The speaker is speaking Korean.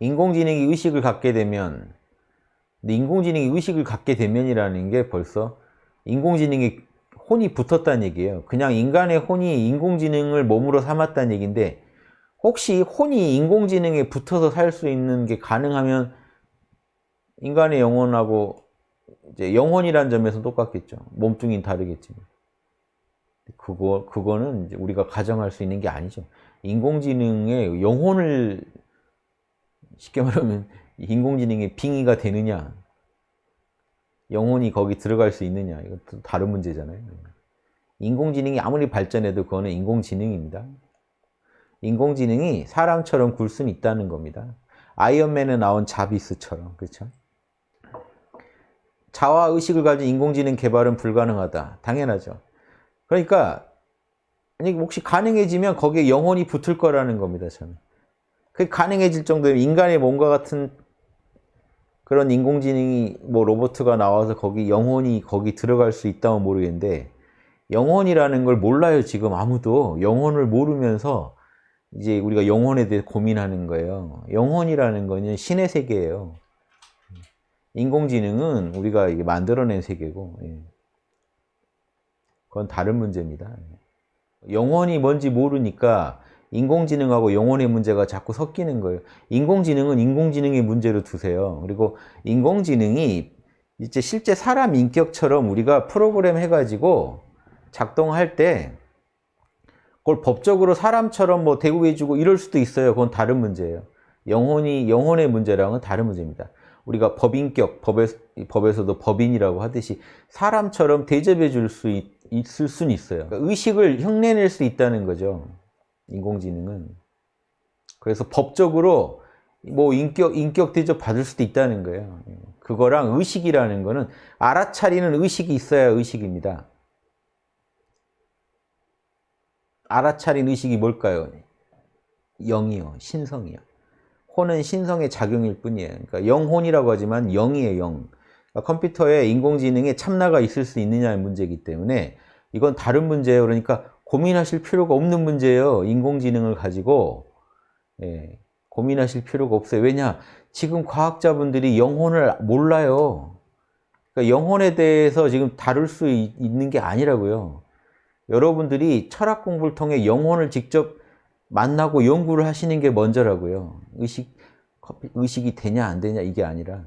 인공지능이 의식을 갖게 되면 근데 인공지능이 의식을 갖게 되면이라는 게 벌써 인공지능이 혼이 붙었다는 얘기예요. 그냥 인간의 혼이 인공지능을 몸으로 삼았다는 얘기인데 혹시 혼이 인공지능에 붙어서 살 수 있는 게 가능하면 인간의 영혼하고 이제 영혼이라는 점에서 똑같겠죠. 몸뚱이는 다르겠지만. 그거, 그거는 우리가 가정할 수 있는 게 아니죠. 인공지능의 영혼을 쉽게 말하면 인공지능의 빙의가 되느냐 영혼이 거기 들어갈 수 있느냐 이것도 다른 문제잖아요. 인공지능이 아무리 발전해도 그거는 인공지능입니다. 인공지능이 사람처럼 굴 수는 있다는 겁니다. 아이언맨에 나온 자비스처럼 그렇죠? 자화 의식을 가진 인공지능 개발은 불가능하다. 당연하죠. 그러니까 아니 혹시 가능해지면 거기에 영혼이 붙을 거라는 겁니다. 저는. 그 가능해질 정도면 인간의 몸과 같은 그런 인공지능이 뭐 로봇가 나와서 거기 영혼이 거기 들어갈 수 있다면 모르겠는데 영혼이라는 걸 몰라요 지금 아무도. 영혼을 모르면서 이제 우리가 영혼에 대해 고민하는 거예요. 영혼이라는 거는 신의 세계예요. 인공지능은 우리가 이게 만들어낸 세계고 예. 그건 다른 문제입니다. 영혼이 뭔지 모르니까 인공지능하고 영혼의 문제가 자꾸 섞이는 거예요. 인공지능은 인공지능의 문제로 두세요. 그리고 인공지능이 이제 실제 사람 인격처럼 우리가 프로그램 해가지고 작동할 때 그걸 법적으로 사람처럼 뭐 대우해주고 이럴 수도 있어요. 그건 다른 문제예요. 영혼이 영혼의 문제랑은 다른 문제입니다. 우리가 법인격, 법에, 법에서도 법인이라고 하듯이 사람처럼 대접해 줄 수 있을 수는 있어요. 그러니까 의식을 흉내낼 수 있다는 거죠. 인공지능은. 그래서 법적으로 뭐 인격, 인격 대접 받을 수도 있다는 거예요. 그거랑 의식이라는 거는 알아차리는 의식이 있어야 의식입니다. 알아차린 의식이 뭘까요? 영이요. 신성이요. 혼은 신성의 작용일 뿐이에요. 그러니까 영혼이라고 하지만 영이에요. 영. 그러니까 컴퓨터에 인공지능에 참나가 있을 수 있느냐의 문제이기 때문에 이건 다른 문제예요. 그러니까 고민하실 필요가 없는 문제예요. 인공지능을 가지고 예, 고민하실 필요가 없어요. 왜냐? 지금 과학자분들이 영혼을 몰라요. 그러니까 영혼에 대해서 지금 다룰 수 있는 게 아니라고요. 여러분들이 철학 공부를 통해 영혼을 직접 만나고 연구를 하시는 게 먼저라고요. 의식, 의식이 되냐 안 되냐 이게 아니라.